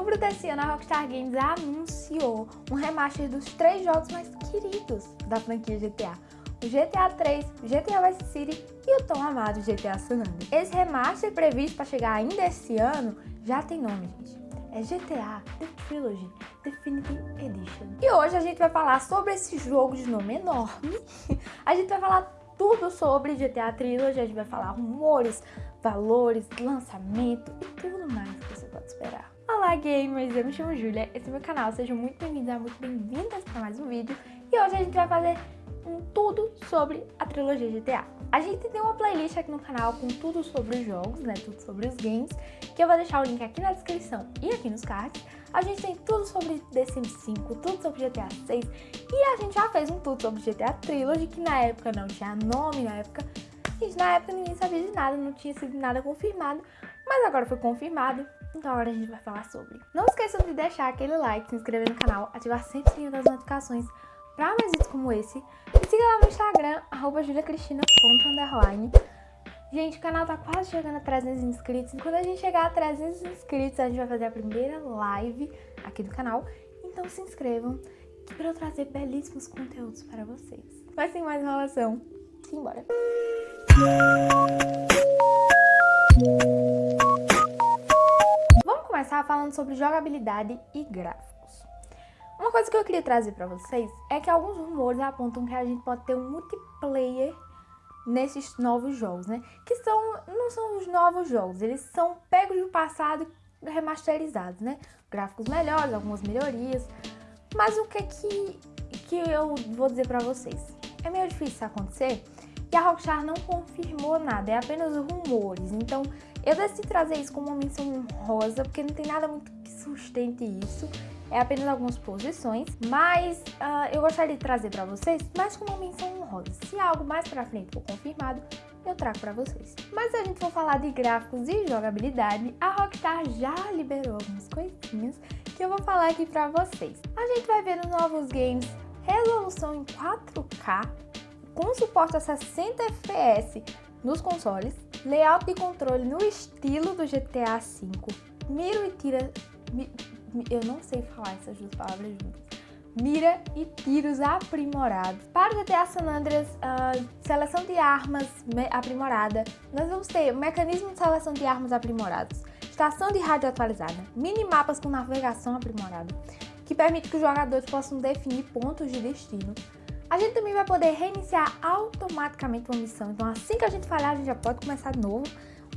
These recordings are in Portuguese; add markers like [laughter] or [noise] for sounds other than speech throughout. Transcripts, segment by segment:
outubro desse ano, a Rockstar Games anunciou um remaster dos três jogos mais queridos da franquia GTA. O GTA 3, o GTA Vice City e o tão amado GTA San Andreas. Esse remaster previsto para chegar ainda esse ano já tem nome, gente. É GTA The Trilogy Definitive Edition. E hoje a gente vai falar sobre esse jogo de nome enorme. [laughs] A gente vai falar tudo sobre GTA Trilogy, a gente vai falar rumores, valores, lançamento e tudo mais que você pode esperar. Olá gamers, eu me chamo Julia, esse é meu canal, sejam muito bem-vindos, muito bem-vindas para mais um vídeo e hoje a gente vai fazer um tudo sobre a trilogia GTA. A gente tem uma playlist aqui no canal com tudo sobre os jogos, né, tudo sobre os games, que eu vou deixar o link aqui na descrição e aqui nos cards. A gente tem tudo sobre The Sims 5, tudo sobre GTA 6 e a gente já fez um tudo sobre GTA Trilogy, que na época não tinha nome, na época Gente, na época ninguém sabia de nada, não tinha sido nada confirmado, mas agora foi confirmado, então agora a gente vai falar sobre. Não esqueçam de deixar aquele like, se inscrever no canal, ativar sempre o sininho das notificações para mais vídeos como esse. E siga lá no Instagram, arroba juliacristina.underline. Gente, o canal tá quase chegando a 300 inscritos. E quando a gente chegar a 300 inscritos, a gente vai fazer a primeira live aqui do canal. Então se inscrevam, que para eu trazer belíssimos conteúdos para vocês. Mas sem mais enrolação, simbora! Vamos falando sobre jogabilidade e gráficos. Uma coisa que eu queria trazer para vocês é que alguns rumores apontam que a gente pode ter um multiplayer nesses novos jogos, né? Que são, não são os novos jogos, eles são pegos do passado e remasterizados, né? Gráficos melhores, algumas melhorias. Mas o que é que, que eu vou dizer para vocês? É meio difícil isso acontecer, e a Rockstar não confirmou nada, é apenas rumores. Então eu decidi trazer isso como uma menção rosa, porque não tem nada muito que sustente isso. É apenas algumas posições, mas uh, eu gostaria de trazer para vocês mais como uma menção honrosa. Se algo mais para frente for confirmado, eu trago para vocês. Mas se a gente for falar de gráficos e jogabilidade, a Rockstar já liberou algumas coisinhas que eu vou falar aqui para vocês. A gente vai ver nos novos games resolução em 4K com suporte a 60 FPS nos consoles, layout de controle no estilo do GTA V, mira e tira... Mi, eu não sei falar essas duas palavras juntas. Mira e tiros aprimorados. Para o GTA San Andreas, uh, seleção de armas aprimorada. Nós vamos ter mecanismo de seleção de armas aprimorados, estação de rádio atualizada, minimapas com navegação aprimorada, que permite que os jogadores possam definir pontos de destino, a gente também vai poder reiniciar automaticamente uma missão. Então assim que a gente falhar, a gente já pode começar de novo.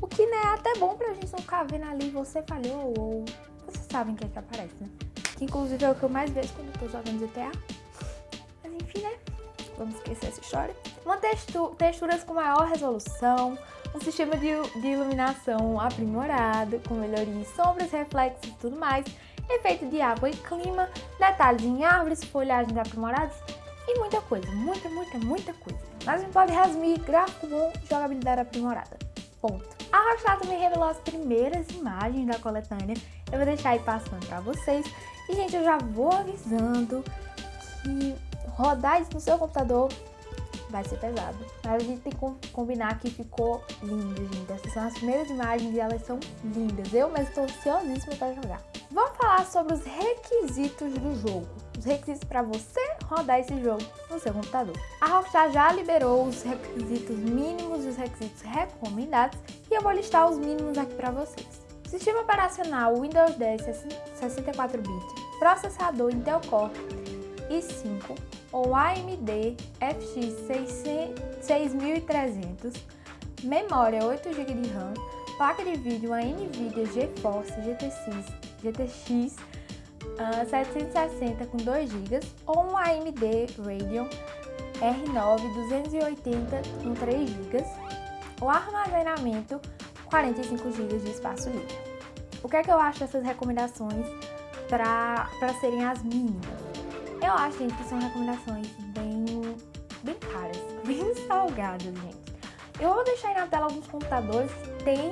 O que né, é até bom pra gente não ficar vendo ali você falhou ou... Vocês sabem o que é que aparece, né? Que inclusive é o que eu mais vejo quando eu tô jogando GTA. Mas enfim, né? Vamos esquecer essa história. Uma textu texturas com maior resolução, um sistema de, de iluminação aprimorado, com melhoria em sombras, reflexos e tudo mais, efeito de água e clima, detalhes em árvores, folhagens aprimoradas e muita coisa, muita, muita, muita coisa. Mas gente pode resumir gráfico bom, jogabilidade aprimorada. Ponto. A Rockstar também revelou as primeiras imagens da coletânea. Eu vou deixar aí passando pra vocês. E, gente, eu já vou avisando que rodar isso no seu computador vai ser pesado. Mas a gente tem que combinar que ficou lindo, gente. Essas são as primeiras imagens e elas são lindas. Eu mesmo estou ansiosíssima para jogar. Vamos falar sobre os requisitos do jogo. Os requisitos para você rodar esse jogo no seu computador. A Rockstar já liberou os requisitos mínimos e os requisitos recomendados e eu vou listar os mínimos aqui para vocês. Sistema operacional Windows 10 64-bit, processador Intel Core i5 ou AMD FX 6300, memória 8 GB de RAM, placa de vídeo a NVIDIA GeForce GTX, GTX uh, 760 com 2 GB ou um AMD Radeon R9 280 com 3 GB ou armazenamento 45 GB de espaço livre. O que é que eu acho dessas recomendações para serem as mínimas? Eu acho, gente, que são recomendações bem, bem caras, [laughs] bem salgadas, gente. Eu vou deixar aí na tela alguns computadores que tem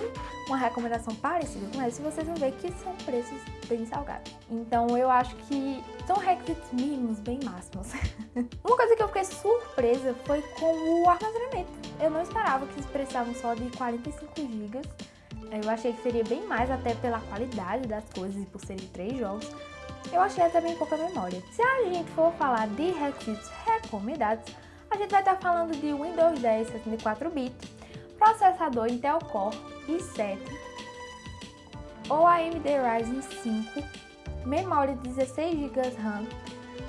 uma recomendação parecida com essa vocês vão ver que são preços bem salgados. Então eu acho que são requisitos mínimos bem máximos. [laughs] uma coisa que eu fiquei surpresa foi com o armazenamento. Eu não esperava que eles precisavam só de 45 GB Eu achei que seria bem mais até pela qualidade das coisas e por serem três jogos. Eu achei até bem pouca memória. Se a gente for falar de requisitos recomendados, a gente vai estar falando de Windows 10 64-bit, processador Intel Core i7 ou AMD Ryzen 5, memória 16 GB RAM,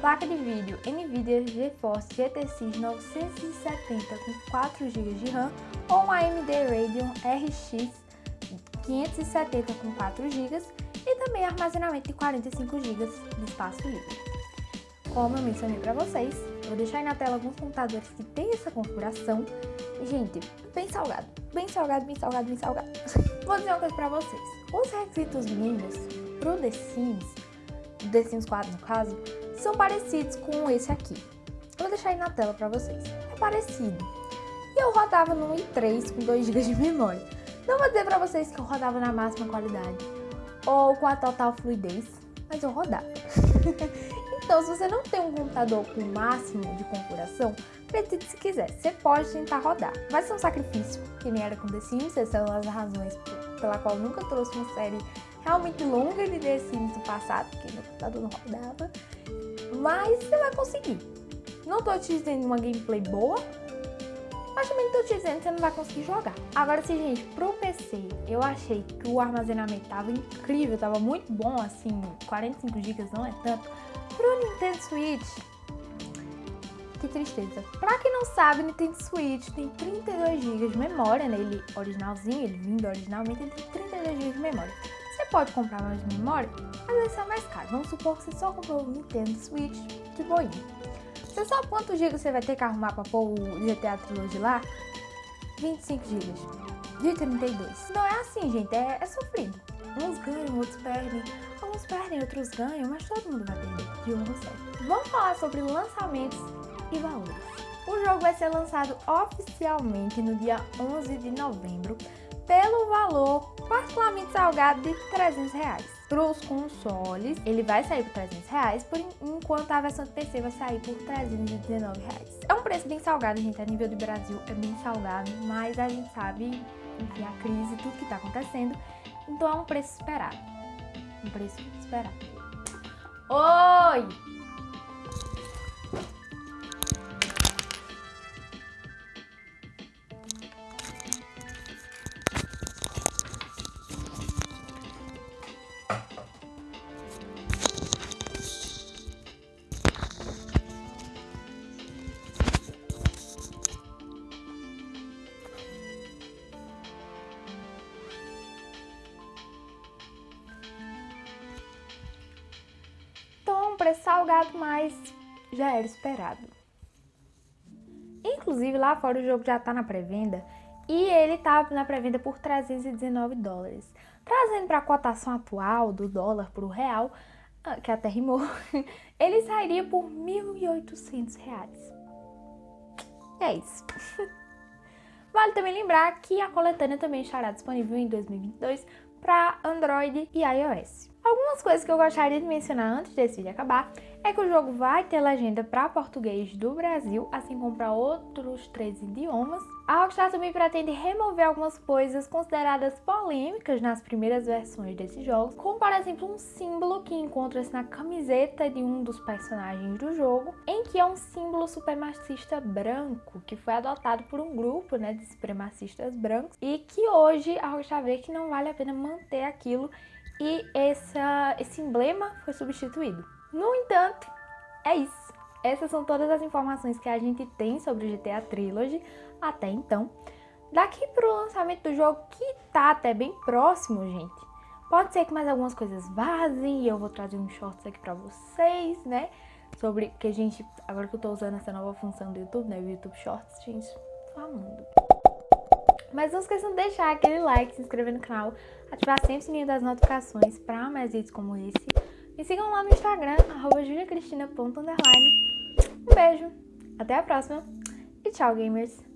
placa de vídeo NVIDIA GeForce GTX 970 com 4 GB de RAM ou AMD Radeon RX 570 com 4 GB e também armazenamento de 45 GB de espaço livre. Como eu mencionei para vocês, vou deixar aí na tela alguns computadores que tem essa configuração. Gente, bem salgado, bem salgado, bem salgado, bem salgado. [laughs] vou dizer uma coisa para vocês. Os requisitos mínimos pro The Sims, The Sims 4 no caso, são parecidos com esse aqui. Vou deixar aí na tela para vocês. É parecido. E eu rodava no i3 com 2 GB de memória. Não vou dizer para vocês que eu rodava na máxima qualidade ou com a total fluidez, mas eu rodava. [laughs] então, se você não tem um computador com o máximo de configuração, acredite se quiser, você pode tentar rodar. Vai ser um sacrifício, que nem era com The Sims, essas são as razões pela qual nunca trouxe uma série realmente longa de The Sims do passado, porque meu computador não rodava, mas você vai conseguir. Não tô te dizendo uma gameplay boa, mas também não tô te dizendo que você não vai conseguir jogar. Agora, se gente, pro PC, eu achei que o armazenamento tava incrível, tava muito bom, assim, 45 GB não é tanto. Pro Nintendo Switch, que tristeza. Pra quem não sabe, Nintendo Switch tem 32 GB de memória, né? Ele originalzinho, ele vindo originalmente, ele tem 32 GB de memória. Você pode comprar mais memória, mas vai ser mais caro. Vamos supor que você só comprou o Nintendo Switch de boinha. Você sabe quantos gigas você vai ter que arrumar pra pôr o GTA Trilogy lá? 25 gigas. De 32. Não é assim, gente. É, é sofrido. Uns ganham, outros perdem. Alguns perdem, outros ganham, mas todo mundo vai perder. De um você. Vamos falar sobre lançamentos e valores. O jogo vai ser lançado oficialmente no dia 11 de novembro pelo valor particularmente salgado de 300 reais para os consoles, ele vai sair por 300 reais, por enquanto a versão de PC vai sair por 319 reais. É um preço bem salgado, gente, a nível do Brasil é bem salgado, mas a gente sabe, enfim, a crise, tudo que está acontecendo, então é um preço esperado. Um preço esperado. Oi! Preço salgado, mas já era esperado. Inclusive, lá fora o jogo já tá na pré-venda e ele tá na pré-venda por 319 dólares. Trazendo para a cotação atual do dólar para o real, ah, que até rimou, [laughs] ele sairia por 1.800 reais. É isso. [laughs] Vale também lembrar que a coletânea também estará disponível em 2022 para Android e iOS. Algumas coisas que eu gostaria de mencionar antes desse vídeo acabar é que o jogo vai ter legenda para português do Brasil, assim como para outros três idiomas. A Rockstar também pretende remover algumas coisas consideradas polêmicas nas primeiras versões desses jogos, como por exemplo um símbolo que encontra-se na camiseta de um dos personagens do jogo, em que é um símbolo supremacista branco, que foi adotado por um grupo né, de supremacistas brancos e que hoje a Rockstar vê que não vale a pena manter aquilo e essa, esse emblema foi substituído. No entanto, é isso. Essas são todas as informações que a gente tem sobre o GTA Trilogy até então. Daqui para o lançamento do jogo, que tá até bem próximo, gente, pode ser que mais algumas coisas vazem e eu vou trazer uns shorts aqui para vocês, né? Sobre que a gente, agora que eu tô usando essa nova função do YouTube, né? O YouTube Shorts, gente, falando. Mas não esqueçam de deixar aquele like, se inscrever no canal, ativar sempre o sininho das notificações para mais vídeos como esse. Me sigam lá no Instagram, arroba juliacristina.underline. Um beijo, até a próxima e tchau, gamers!